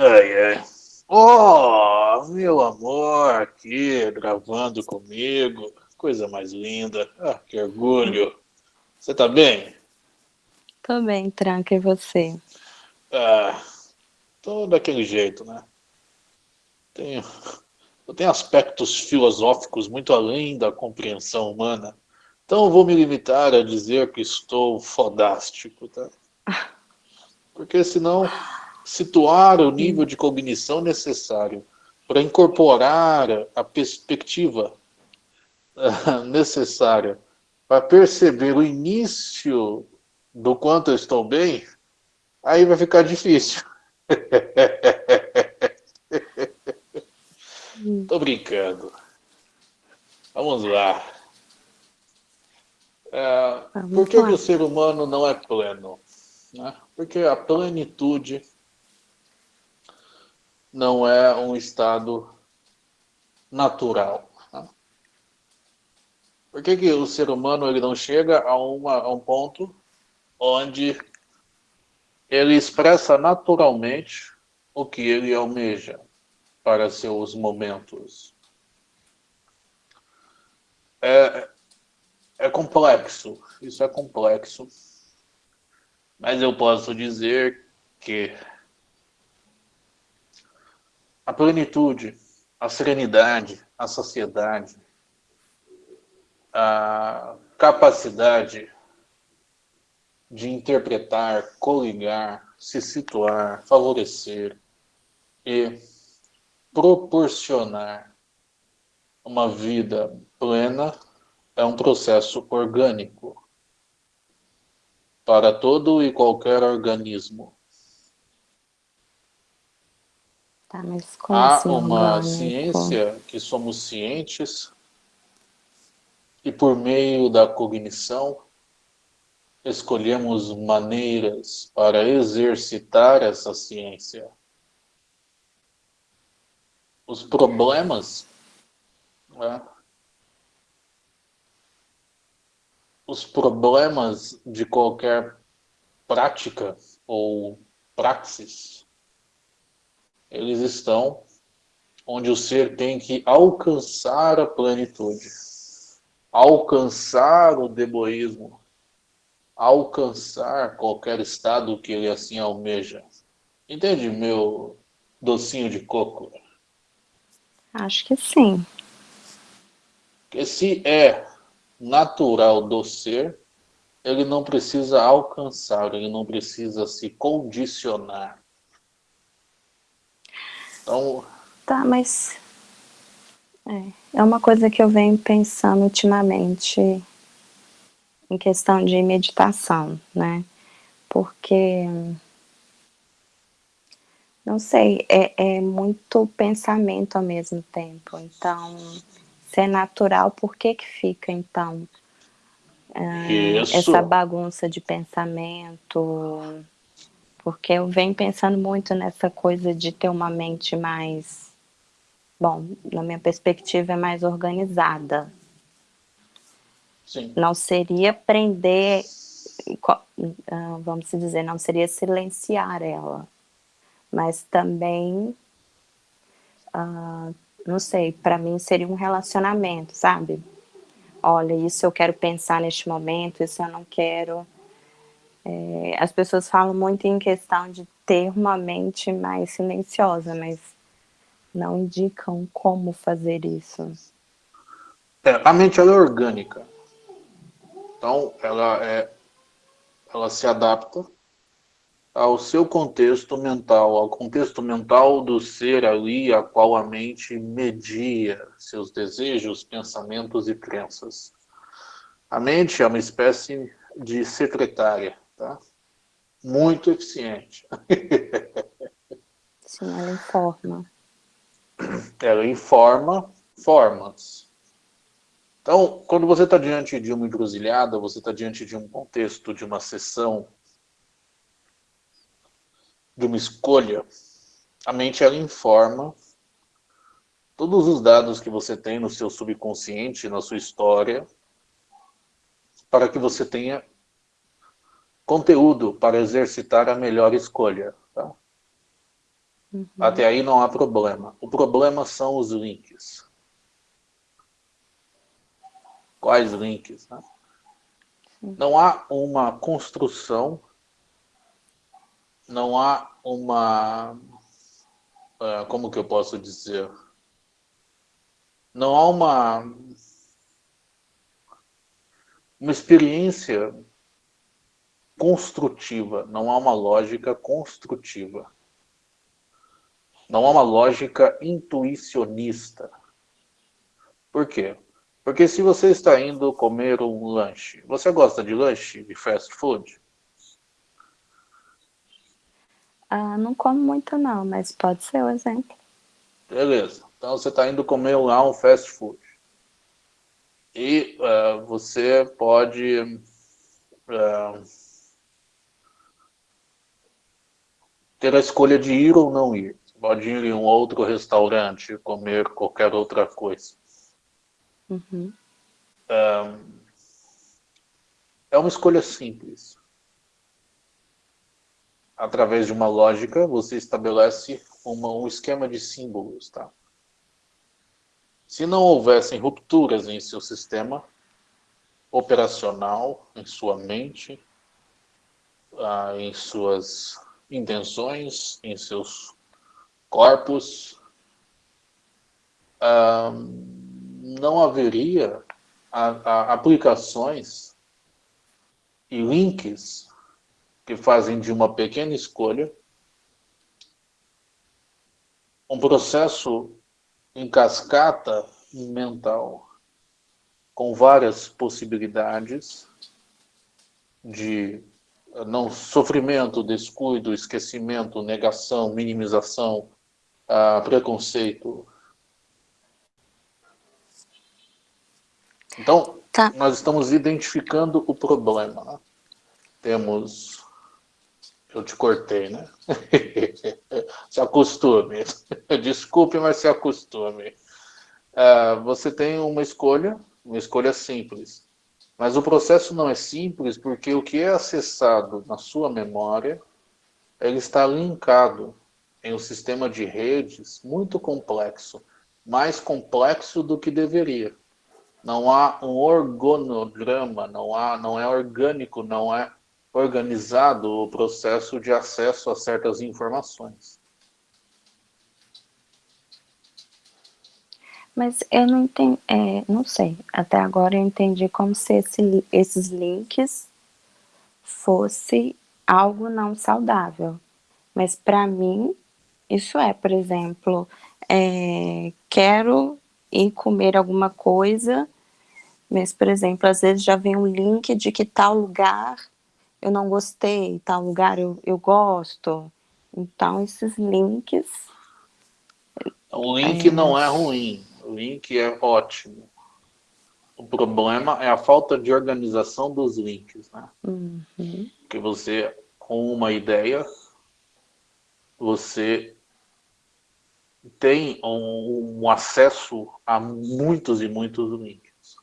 Ai, ai. Oh, meu amor, aqui, gravando comigo. Coisa mais linda. Ah, que orgulho. Você tá bem? Tô bem, Tranca, e você? Ah, tô daquele jeito, né? Tenho, eu tenho aspectos filosóficos muito além da compreensão humana. Então vou me limitar a dizer que estou fodástico, tá? Porque senão situar o nível de cognição necessário para incorporar a perspectiva uh, necessária para perceber o início do quanto eu estou bem, aí vai ficar difícil. Tô brincando. Vamos lá. É, por que, que, o ser humano não é pleno? Né? Porque a plenitude não é um estado natural. Né? Por que, que o ser humano ele não chega a, uma, a um ponto onde ele expressa naturalmente o que ele almeja para seus momentos? É, é complexo, isso é complexo, mas eu posso dizer que a plenitude, a serenidade, a saciedade, a capacidade de interpretar, coligar, se situar, favorecer e proporcionar uma vida plena é um processo orgânico para todo e qualquer organismo. Tá, mas como Há assim, uma orgânico? ciência que somos cientes e por meio da cognição escolhemos maneiras para exercitar essa ciência. Os problemas, né? os problemas de qualquer prática ou praxis eles estão onde o ser tem que alcançar a plenitude, alcançar o deboísmo, alcançar qualquer estado que ele assim almeja. Entende, meu docinho de coco? Acho que sim. Que se é natural do ser, ele não precisa alcançar, ele não precisa se condicionar. Então... Tá, mas... É, é uma coisa que eu venho pensando ultimamente em questão de meditação, né? Porque... Não sei, é, é muito pensamento ao mesmo tempo. Então, se é natural, por que que fica, então, uh, essa bagunça de pensamento porque eu venho pensando muito nessa coisa de ter uma mente mais, bom, na minha perspectiva é mais organizada. Sim. Não seria prender, ah, vamos dizer, não seria silenciar ela, mas também, uh, não sei, para mim seria um relacionamento, sabe? Olha, isso eu quero pensar neste momento, isso eu não quero é, as pessoas falam muito em questão de ter uma mente mais silenciosa, mas não indicam como fazer isso. É, a mente ela é orgânica. Então, ela, é, ela se adapta ao seu contexto mental, ao contexto mental do ser ali, a qual a mente media seus desejos, pensamentos e crenças. A mente é uma espécie de secretária Tá? Muito eficiente. Sim, ela informa. Ela informa formas. Então, quando você está diante de uma encruzilhada, você está diante de um contexto, de uma sessão, de uma escolha, a mente ela informa todos os dados que você tem no seu subconsciente, na sua história, para que você tenha conteúdo para exercitar a melhor escolha. Tá? Uhum. Até aí não há problema. O problema são os links. Quais links? Né? Não há uma construção, não há uma... Uh, como que eu posso dizer? Não há uma... Uma experiência construtiva, não há uma lógica construtiva. Não há uma lógica intuicionista. Por quê? Porque se você está indo comer um lanche, você gosta de lanche, de fast food? Ah, não como muito não, mas pode ser o exemplo. Beleza. Então você está indo comer lá um fast food. E uh, você pode uh, ter a escolha de ir ou não ir. Pode ir em um outro restaurante, comer qualquer outra coisa. Uhum. é uma escolha simples. Através de uma lógica, você estabelece uma, um esquema de símbolos. Tá? Se não houvessem rupturas em seu sistema operacional, em sua mente, ah, em suas intenções, em seus corpos, não haveria aplicações e links que fazem de uma pequena escolha um processo em cascata mental com várias possibilidades de não sofrimento, descuido, esquecimento, negação, minimização, uh, preconceito. Então, tá. nós estamos identificando o problema. Né? Temos... Eu te cortei, né? se acostume. Desculpe, mas se acostume. Uh, você tem uma escolha, uma escolha simples. Mas o processo não é simples porque o que é acessado na sua memória, ele está linkado em um sistema de redes muito complexo, mais complexo do que deveria. Não há um organograma, não, há, não é orgânico, não é organizado o processo de acesso a certas informações. Mas eu não entendi, é, não sei, até agora eu entendi como se esse, esses links fosse algo não saudável. Mas para mim, isso é, por exemplo, é, quero ir comer alguma coisa, mas, por exemplo, às vezes já vem um link de que tal lugar eu não gostei, tal lugar eu, eu gosto. Então, esses links... O link é, não é ruim, link é ótimo. O problema é a falta de organização dos links, né? Uhum. Que você, com uma ideia, você tem um, um acesso a muitos e muitos links.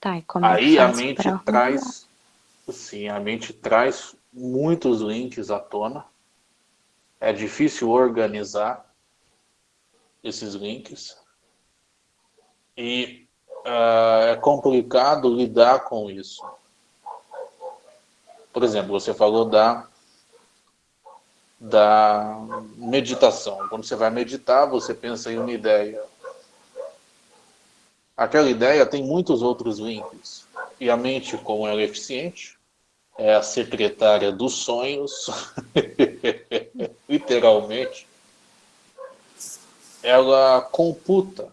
Tá, Aí a mente traz, sim, a mente traz muitos links à tona é difícil organizar esses links e uh, é complicado lidar com isso. Por exemplo, você falou da, da meditação. Quando você vai meditar, você pensa em uma ideia. Aquela ideia tem muitos outros links. E a mente, como ela é eficiente, é a secretária dos sonhos, literalmente, ela computa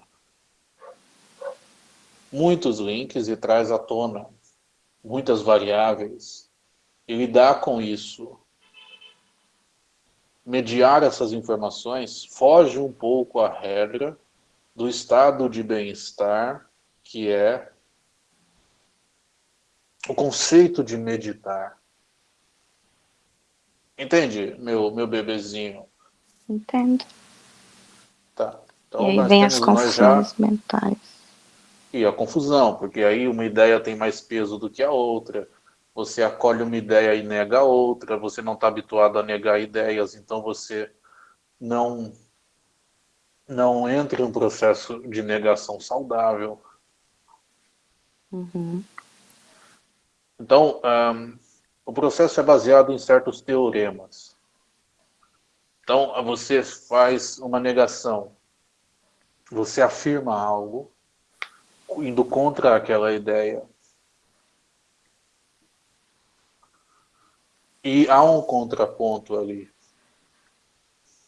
muitos links e traz à tona muitas variáveis. E lidar com isso, mediar essas informações, foge um pouco à regra do estado de bem-estar, que é o conceito de meditar. Entende, meu, meu bebezinho? Entendo. Tá. Então, e aí vem as confusões já... mentais. E a confusão, porque aí uma ideia tem mais peso do que a outra. você acolhe uma ideia e nega outra, você não está habituado a negar ideias, então você não, não entra em um processo de negação saudável. Uhum. Então, um, o processo é baseado em certos teoremas. Então, você faz uma negação, você afirma algo, indo contra aquela ideia, E há um contraponto ali.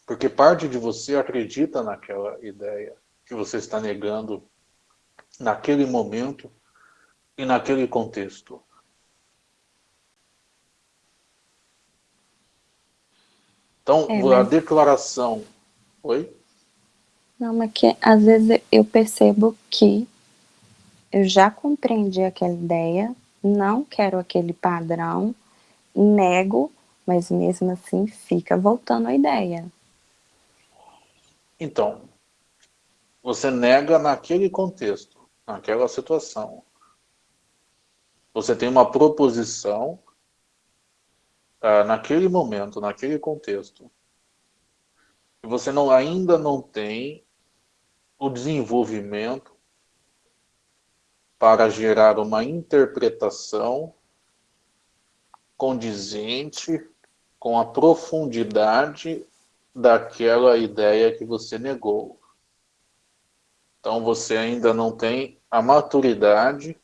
Porque parte de você acredita naquela ideia que você está negando naquele momento e naquele contexto. Então, é, mas... a declaração... Oi? Não, mas que às vezes eu percebo que eu já compreendi aquela ideia, não quero aquele padrão, nego, mas mesmo assim fica voltando a ideia. Então, você nega naquele contexto, naquela situação. Você tem uma proposição uh, naquele momento, naquele contexto. Você não, ainda não tem o desenvolvimento para gerar uma interpretação condizente com a profundidade daquela ideia que você negou. Então você ainda não tem a maturidade,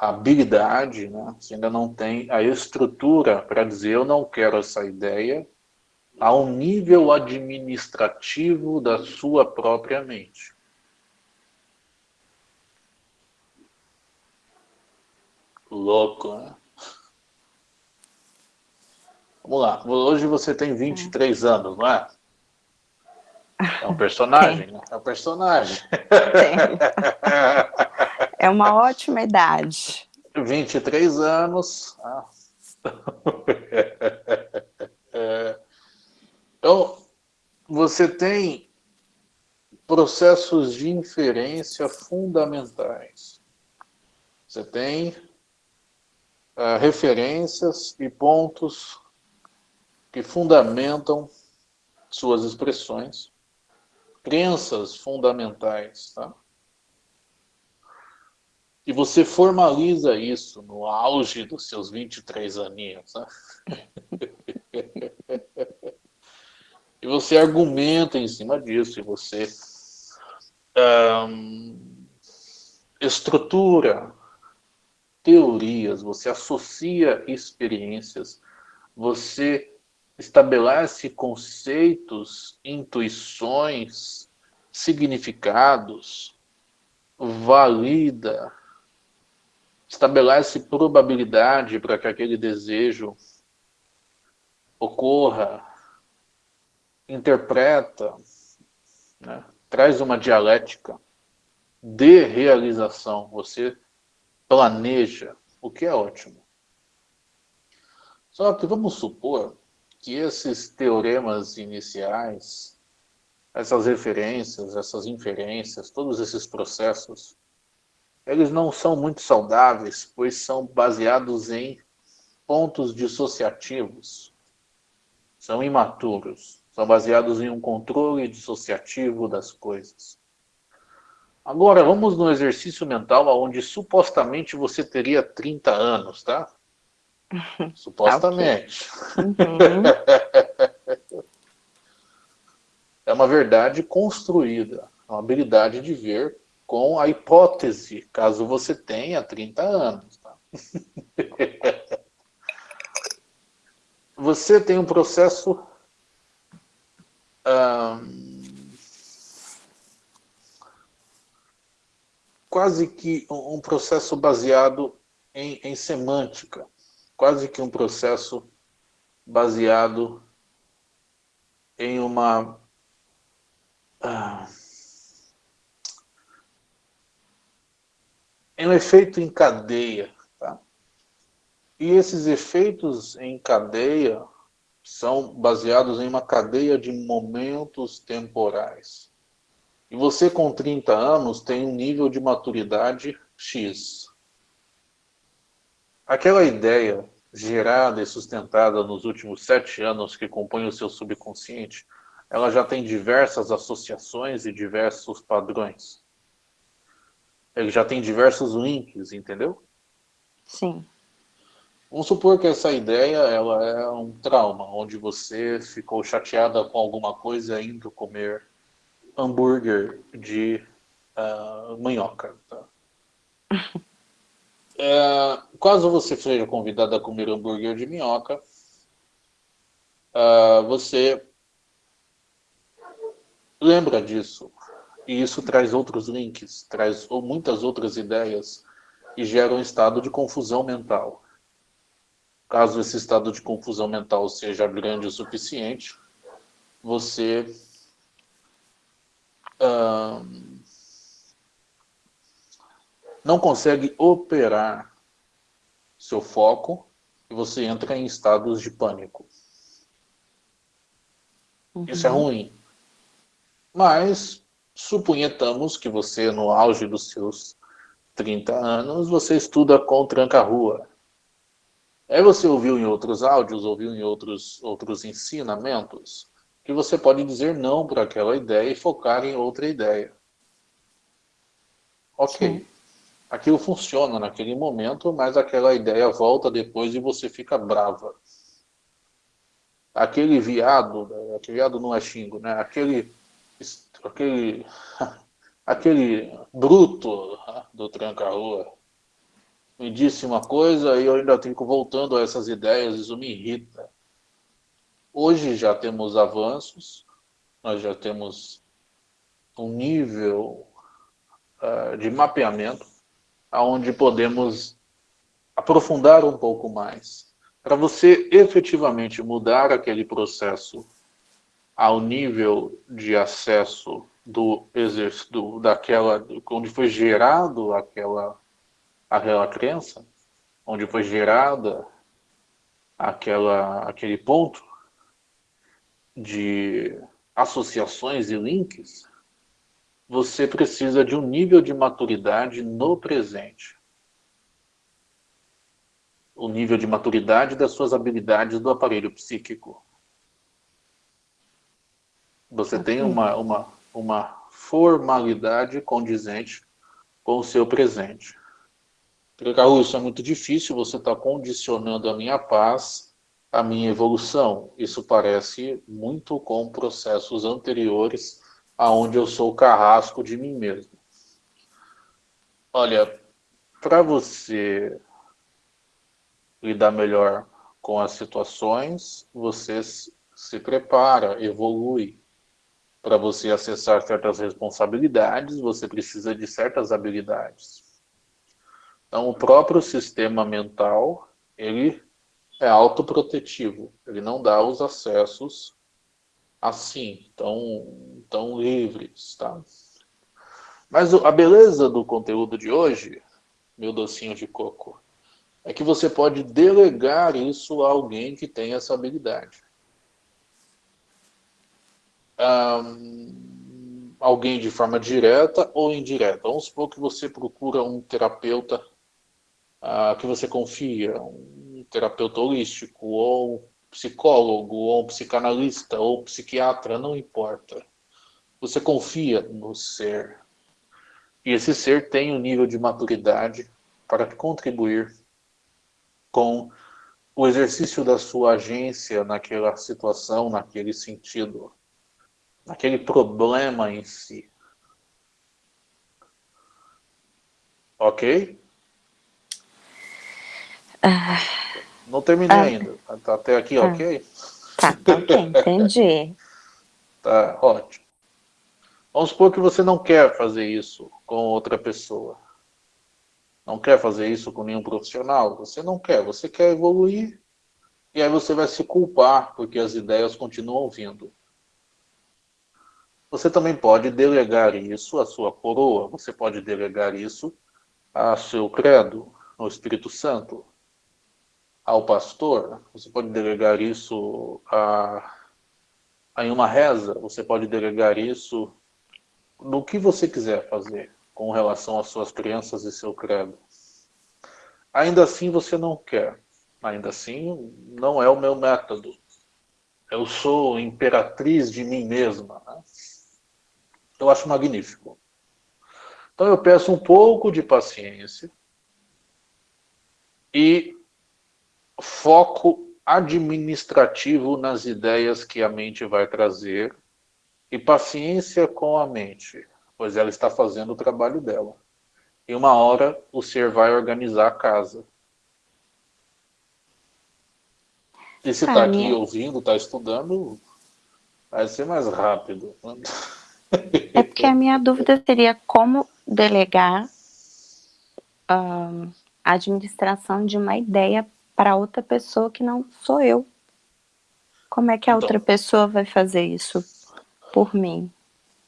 habilidade, né? você ainda não tem a estrutura para dizer eu não quero essa ideia ao nível administrativo da sua própria mente. Louco, né? Vamos lá. Hoje você tem 23 é. anos, não é? É um personagem, né? É um personagem. Tem. É uma ótima idade. 23 anos. Ah. Então, você tem processos de inferência fundamentais. Você tem uh, referências e pontos que fundamentam suas expressões, crenças fundamentais, tá? E você formaliza isso no auge dos seus 23 aninhos, tá? e você argumenta em cima disso, e você um, estrutura teorias, você associa experiências, você estabelece conceitos, intuições, significados, valida, estabelece probabilidade para que aquele desejo ocorra, interpreta, né? traz uma dialética de realização. Você planeja, o que é ótimo. Só que vamos supor que esses teoremas iniciais, essas referências, essas inferências, todos esses processos, eles não são muito saudáveis, pois são baseados em pontos dissociativos. São imaturos, são baseados em um controle dissociativo das coisas. Agora, vamos no exercício mental onde supostamente você teria 30 anos, tá? Supostamente. Uhum. é uma verdade construída, uma habilidade de ver com a hipótese, caso você tenha 30 anos. Tá? você tem um processo quase que um processo baseado em, em semântica quase que um processo baseado em uma ah, em um efeito em cadeia. Tá? E esses efeitos em cadeia são baseados em uma cadeia de momentos temporais. E você com 30 anos tem um nível de maturidade X aquela ideia gerada e sustentada nos últimos sete anos que compõe o seu subconsciente, ela já tem diversas associações e diversos padrões. Ele já tem diversos links, entendeu? Sim. Vamos supor que essa ideia ela é um trauma, onde você ficou chateada com alguma coisa indo comer hambúrguer de uh, manhoca. Tá? é, caso você seja convidado a comer hambúrguer de minhoca, uh, você lembra disso. E isso traz outros links, traz muitas outras ideias e gera um estado de confusão mental. Caso esse estado de confusão mental seja grande o suficiente, você não consegue operar seu foco e você entra em estados de pânico. Uhum. Isso é ruim. Mas suponhamos que você, no auge dos seus 30 anos, você estuda com tranca-rua. Aí você ouviu em outros áudios, ouviu em outros, outros ensinamentos, que você pode dizer não para aquela ideia e focar em outra ideia. Ok. Sim. Aquilo funciona naquele momento, mas aquela ideia volta depois e você fica brava. Aquele viado, aquele viado não é xingo, né? Aquele, aquele, aquele bruto do tranca-rua me disse uma coisa e eu ainda fico voltando a essas ideias, isso me irrita. Hoje já temos avanços, nós já temos um nível uh, de mapeamento onde podemos aprofundar um pouco mais. Para você efetivamente mudar aquele processo ao nível de acesso do exercício, daquela, onde foi gerado aquela aquela crença, onde foi gerada aquela, aquele ponto de associações e links, você precisa de um nível de maturidade no presente. O nível de maturidade das suas habilidades do aparelho psíquico. Você tem uma, uma, uma formalidade condizente com o seu presente. Raul, isso é muito difícil, você está condicionando a minha paz, a minha evolução. Isso parece muito com processos anteriores aonde eu sou o carrasco de mim mesmo. Olha, para você lidar melhor com as situações, você se prepara, evolui. Para você acessar certas responsabilidades, você precisa de certas habilidades. Então, o próprio sistema mental, ele é autoprotetivo, ele não dá os acessos assim, tão, tão livres, tá? Mas a beleza do conteúdo de hoje, meu docinho de coco, é que você pode delegar isso a alguém que tem essa habilidade. Um, alguém de forma direta ou indireta. Vamos supor que você procura um terapeuta uh, que você confia, um terapeuta holístico, ou um psicólogo, ou um psicanalista, ou um psiquiatra, não importa. Você confia no ser. E esse ser tem um nível de maturidade para contribuir com o exercício da sua agência naquela situação, naquele sentido, naquele problema em si. Ok? Ah, não terminei ah, ainda. Tá até aqui, ah, ok? Tá, tá ok, entendi. tá, ótimo. Vamos supor que você não quer fazer isso com outra pessoa. Não quer fazer isso com nenhum profissional. Você não quer, você quer evoluir. E aí você vai se culpar porque as ideias continuam vindo. Você também pode delegar isso à sua coroa. Você pode delegar isso a seu credo, ao Espírito Santo ao pastor, você pode delegar isso a, a em uma reza, você pode delegar isso no que você quiser fazer com relação às suas crenças e seu credo. Ainda assim você não quer. Ainda assim não é o meu método. Eu sou imperatriz de mim mesma. Né? Eu acho magnífico. Então eu peço um pouco de paciência e foco administrativo nas ideias que a mente vai trazer e paciência com a mente, pois ela está fazendo o trabalho dela. E uma hora o ser vai organizar a casa. E se está aqui ouvindo, está estudando, vai ser mais rápido. É porque a minha dúvida seria como delegar a administração de uma ideia para outra pessoa que não sou eu. Como é que a então, outra pessoa vai fazer isso por mim?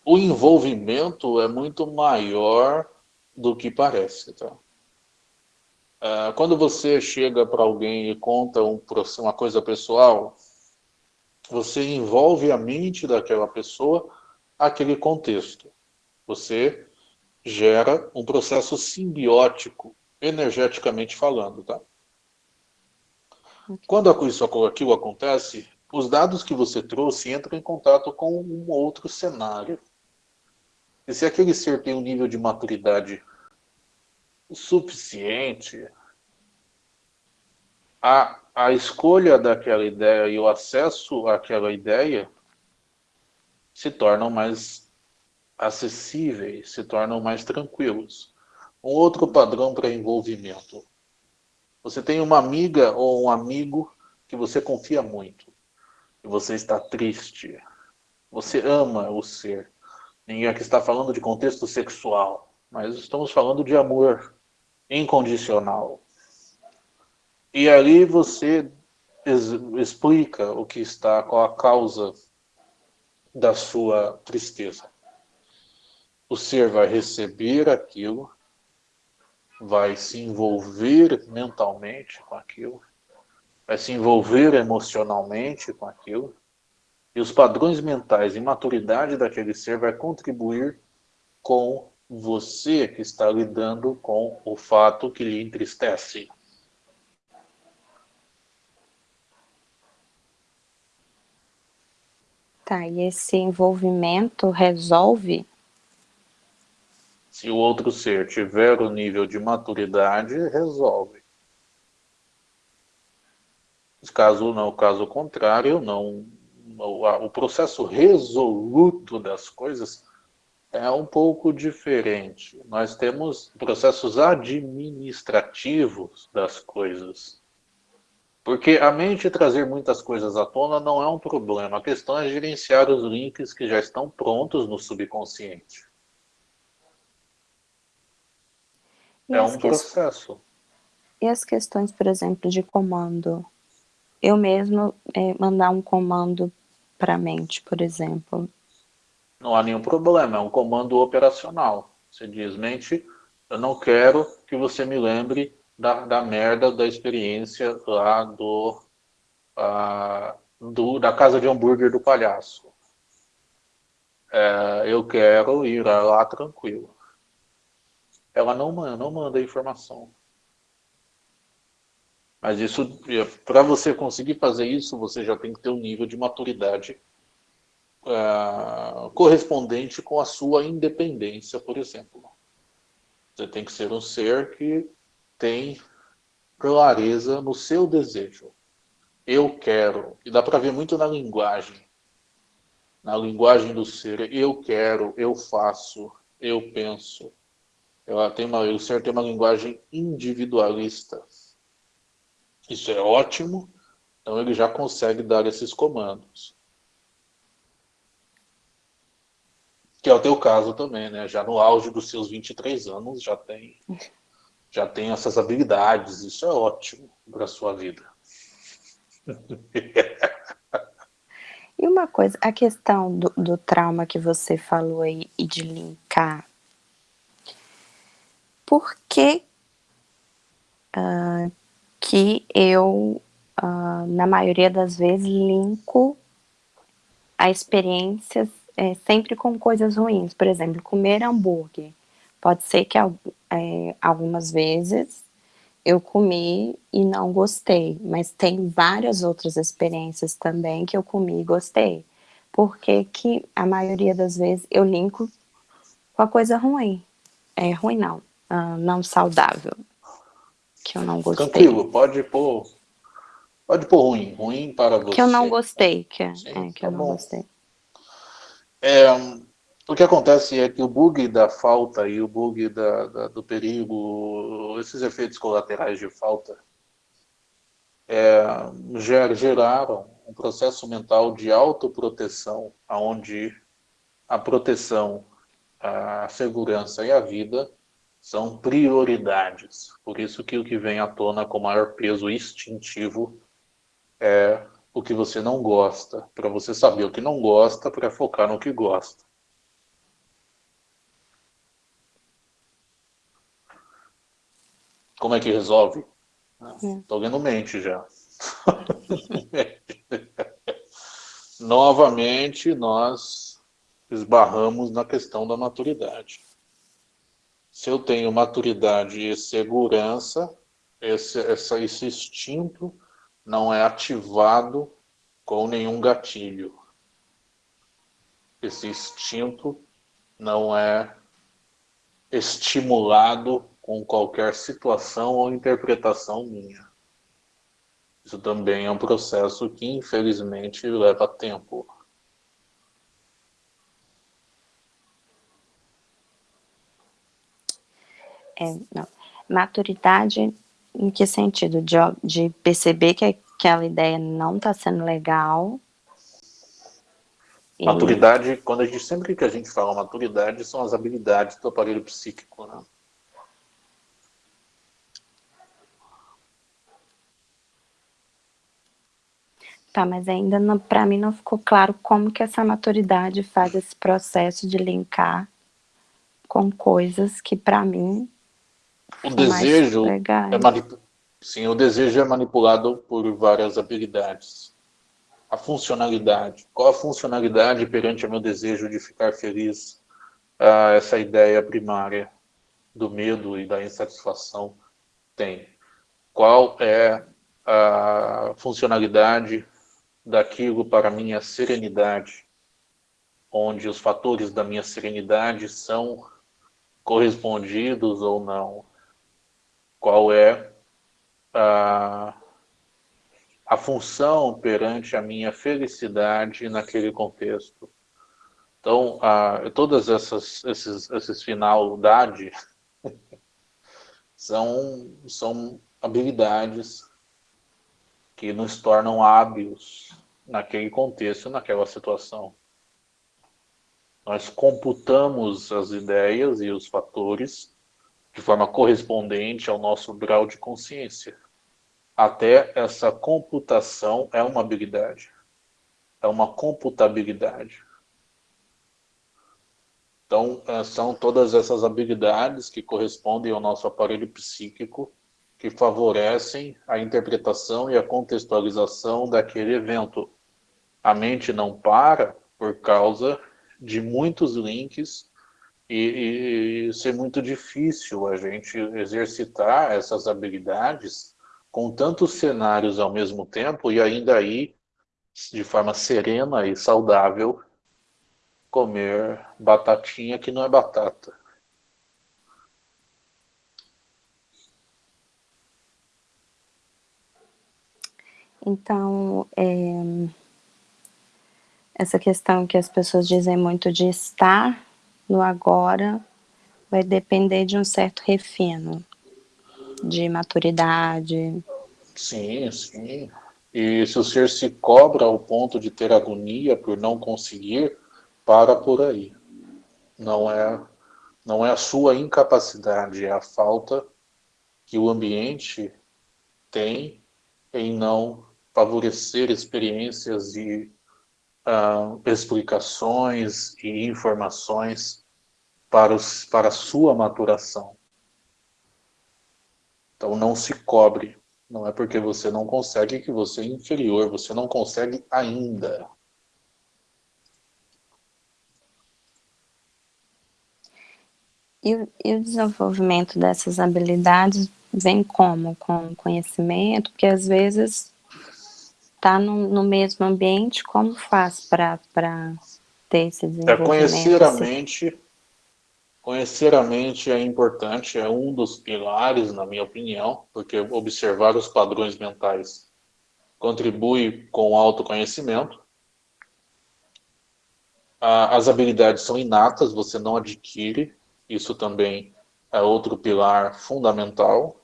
O envolvimento é muito maior do que parece, tá? Uh, quando você chega para alguém e conta um, uma coisa pessoal, você envolve a mente daquela pessoa aquele contexto. Você gera um processo simbiótico, energeticamente falando, tá? Quando isso, aquilo acontece, os dados que você trouxe entram em contato com um outro cenário. E se aquele ser tem um nível de maturidade suficiente, a, a escolha daquela ideia e o acesso àquela ideia se tornam mais acessíveis, se tornam mais tranquilos. Um outro padrão para envolvimento. Você tem uma amiga ou um amigo que você confia muito. E você está triste. Você ama o ser. Ninguém aqui está falando de contexto sexual, mas estamos falando de amor incondicional. E ali você explica o que está, qual a causa da sua tristeza. O ser vai receber aquilo, vai se envolver mentalmente com aquilo, vai se envolver emocionalmente com aquilo, e os padrões mentais e maturidade daquele ser vai contribuir com você que está lidando com o fato que lhe entristece. Tá, e esse envolvimento resolve? Se o outro ser tiver o nível de maturidade, resolve. Caso não, caso contrário, não, o processo resoluto das coisas é um pouco diferente. Nós temos processos administrativos das coisas. Porque a mente trazer muitas coisas à tona não é um problema. A questão é gerenciar os links que já estão prontos no subconsciente. E é um processo. E as questões, por exemplo, de comando? Eu mesmo é, mandar um comando para a mente, por exemplo. Não há nenhum problema, é um comando operacional. Você diz, mente, eu não quero que você me lembre da, da merda da experiência lá do, uh, do, da casa de hambúrguer do palhaço. É, eu quero ir lá tranquilo. Ela não manda, não manda informação. Mas isso, para você conseguir fazer isso, você já tem que ter um nível de maturidade uh, correspondente com a sua independência, por exemplo. Você tem que ser um ser que tem clareza no seu desejo. Eu quero. E dá para ver muito na linguagem. Na linguagem do ser. Eu quero, eu faço, eu penso. Ela tem uma, o ser tem uma linguagem individualista. Isso é ótimo. Então ele já consegue dar esses comandos. Que é o teu caso também, né? Já no auge dos seus 23 anos, já tem já tem essas habilidades, isso é ótimo para a sua vida. E uma coisa, a questão do, do trauma que você falou aí e de linkar, por que uh, que eu, uh, na maioria das vezes, linko a experiências é, sempre com coisas ruins? Por exemplo, comer hambúrguer. Pode ser que é, algumas vezes eu comi e não gostei, mas tem várias outras experiências também que eu comi e gostei. Porque que a maioria das vezes eu linko com a coisa ruim. É ruim não, uh, não saudável. Que eu não gostei. Tranquilo, pode pôr, pode pôr ruim, ruim para você. Que eu não gostei, que, é, Sim, é, que tá eu não bom. gostei. É, o que acontece é que o bug da falta e o bug da, da, do perigo, esses efeitos colaterais de falta, é, geraram um processo mental de autoproteção, onde a proteção, a segurança e a vida são prioridades. Por isso que o que vem à tona com maior peso instintivo é o que você não gosta, para você saber o que não gosta, para focar no que gosta. Como é que resolve? Estou é. vendo mente já. Novamente, nós esbarramos na questão da maturidade. Se eu tenho maturidade e segurança, esse, essa, esse instinto não é ativado com nenhum gatilho. Esse instinto não é estimulado com qualquer situação ou interpretação minha. Isso também é um processo que, infelizmente, leva tempo. É, não. Maturidade em que sentido? De, de perceber que aquela ideia não está sendo legal. Maturidade, e... quando a gente, sempre que a gente fala maturidade, são as habilidades do aparelho psíquico, né? Tá, mas ainda para mim não ficou claro como que essa maturidade faz esse processo de linkar com coisas que para mim o desejo é sim, o desejo é manipulado por várias habilidades. A funcionalidade, qual a funcionalidade perante o meu desejo de ficar feliz? Ah, essa ideia primária do medo e da insatisfação tem. Qual é a funcionalidade daquilo para minha serenidade, onde os fatores da minha serenidade são correspondidos ou não. Qual é a, a função perante a minha felicidade naquele contexto. Então, a, todas essas esses, esses finalidade são, são habilidades que nos tornam hábeis naquele contexto, naquela situação. Nós computamos as ideias e os fatores de forma correspondente ao nosso grau de consciência. Até essa computação é uma habilidade, é uma computabilidade. Então, eh, são todas essas habilidades que correspondem ao nosso aparelho psíquico que favorecem a interpretação e a contextualização daquele evento. A mente não para por causa de muitos links e, e ser muito difícil a gente exercitar essas habilidades com tantos cenários ao mesmo tempo e ainda aí, de forma serena e saudável, comer batatinha que não é batata. Então, é, essa questão que as pessoas dizem muito de estar no agora vai depender de um certo refino, de maturidade. Sim, sim. E se o ser se cobra ao ponto de ter agonia por não conseguir, para por aí. Não é, não é a sua incapacidade, é a falta que o ambiente tem em não favorecer experiências e uh, explicações e informações para, os, para a sua maturação. Então não se cobre. Não é porque você não consegue que você é inferior, você não consegue ainda. E, e o desenvolvimento dessas habilidades vem como? Com conhecimento? Porque às vezes está no, no, mesmo ambiente, como faz para ter esse é, desenvolvimento? É, conhecer a mente, conhecer a mente é importante, é um dos pilares, na minha opinião, porque observar os padrões mentais contribui com o autoconhecimento. As habilidades são inatas, você não adquire, isso também é outro pilar fundamental.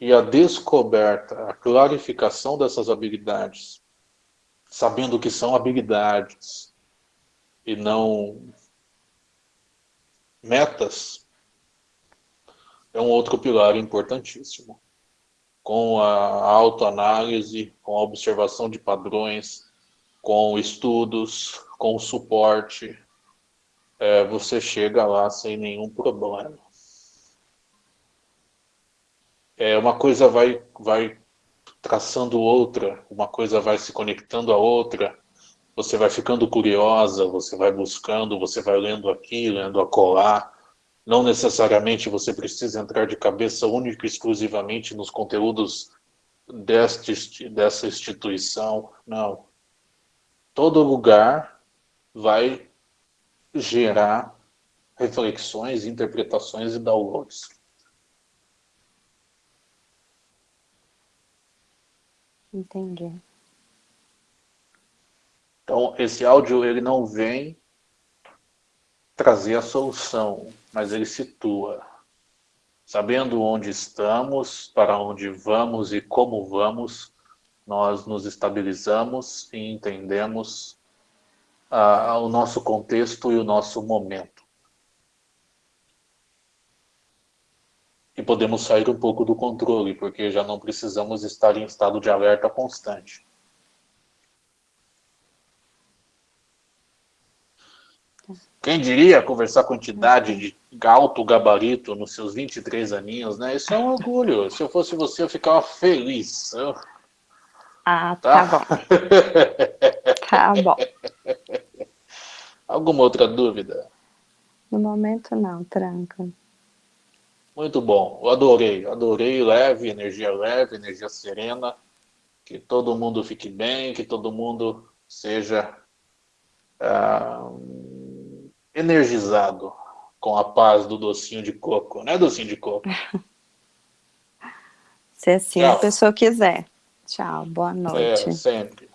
E a descoberta, a clarificação dessas habilidades, sabendo que são habilidades e não metas, é um outro pilar importantíssimo. Com a autoanálise, com a observação de padrões, com estudos, com suporte, é, você chega lá sem nenhum problema. É, uma coisa vai, vai traçando outra, uma coisa vai se conectando a outra, você vai ficando curiosa, você vai buscando, você vai lendo aqui, lendo acolá, não necessariamente você precisa entrar de cabeça única e exclusivamente nos conteúdos deste, dessa instituição, não. Todo lugar vai gerar reflexões, interpretações e downloads. Entendi. Então, esse áudio ele não vem trazer a solução, mas ele situa. Sabendo onde estamos, para onde vamos e como vamos, nós nos estabilizamos e entendemos uh, o nosso contexto e o nosso momento. E podemos sair um pouco do controle, porque já não precisamos estar em estado de alerta constante. Quem diria conversar com entidade de alto gabarito nos seus 23 aninhos, né? Isso é um orgulho. Se eu fosse você, eu ficava feliz. Eu... Ah, tá, tá bom. tá bom. Alguma outra dúvida? No momento não, tranca. Muito bom, eu adorei, adorei leve, energia leve, energia serena, que todo mundo fique bem, que todo mundo seja ah, energizado com a paz do docinho de coco, né docinho de coco? Se assim Tchau. a pessoa quiser. Tchau, boa noite. É, sempre.